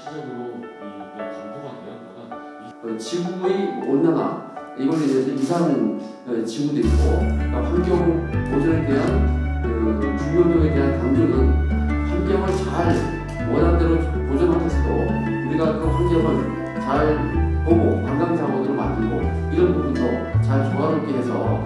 구체적으로 이 강도가 되었다가 지구의 온난화 이걸로 인해서 이사하는 어, 지구도 있고 그러니까 환경 보존에 대한 그 중요도에 대한 강조는 환경을 잘 원한대로 보존하면서도 우리가 그 환경을 잘 보고 관광 자원으로 만들고 이런 부분도 잘 조화롭게 해서